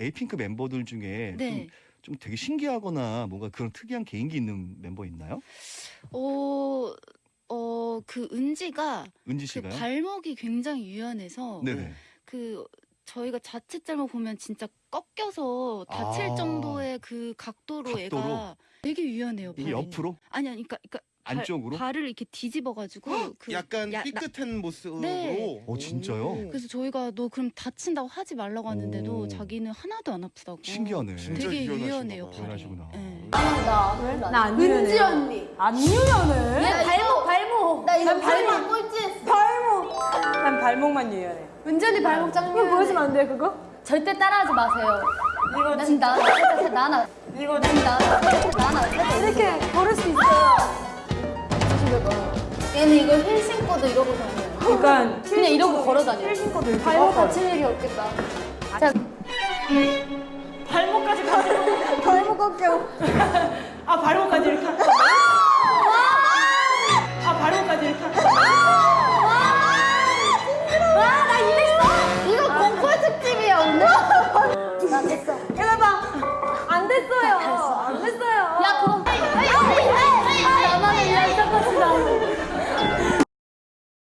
에이핑크 멤버들 중에 네. 좀, 좀 되게 신기하거나 뭔가 그런 특이한 개인기 있는 멤버 있나요? 어, 어, 그 은지가 은지 그 씨가요? 발목이 굉장히 유연해서 네네. 그 저희가 자칫 잘못 보면 진짜 꺾여서 다칠 아. 정도의 그 각도로, 각도로? 애가 되게 유연해요. 이게. 옆으로? 아니 아니 그러니까, 그러니까 발- 안쪽으로? 발 을 이렇게 뒤집어가지고 그 약간 야- 나- 삐끗한 모습으로. 네. 어, 진짜요? 그래서 저희가 너 그럼 다친다고 하지 말라고 하는데도 오. 자기는 하나도 안 아프다고. 신기하네. 진짜 되게 유연해요. 봐. 발이. 유연하시구나. 네. 나안 은지 언니. 안 유연해? 얘 발목 발목. 나 이거 발목 꼴찌했어. 발목. 난 발목만 유연해. 은지 언니 발목 짱 그거 보여주면 안 돼, 그거? 절대 따라하지 마세요. 이거 난 나, 살짝 나나. 이거 난 나, 살짝 나나. 조심해봐. 얘는 이거 힐 신고도 이러고 다녀요. 그러니까 그냥 이러고 걸어 다녀. 힐 신고도 이렇게 발목. 다칠 일이 없겠다. 자, 발목까지 가세요. 발목 꺾여. 아 발목까지 이렇게.